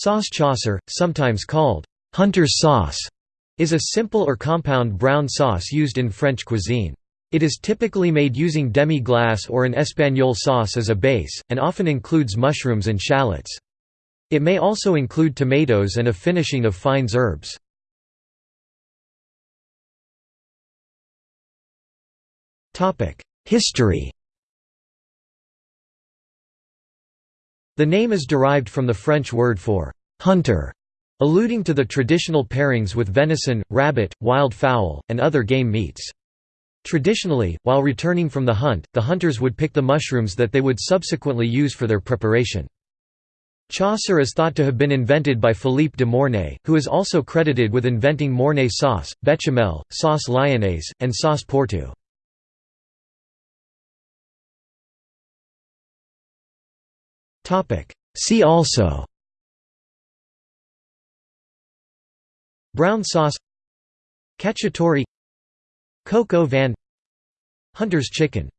Sauce Chasseur, sometimes called «hunter's sauce», is a simple or compound brown sauce used in French cuisine. It is typically made using demi-glace or an espagnole sauce as a base, and often includes mushrooms and shallots. It may also include tomatoes and a finishing of fines herbes. History The name is derived from the French word for «hunter», alluding to the traditional pairings with venison, rabbit, wild fowl, and other game meats. Traditionally, while returning from the hunt, the hunters would pick the mushrooms that they would subsequently use for their preparation. Chasseur is thought to have been invented by Philippe de Mornay, who is also credited with inventing Mornay sauce, bechamel, sauce lyonnaise, and sauce porto. See also. Brown sauce. Cacciatore. Coq au vin. Hunter's chicken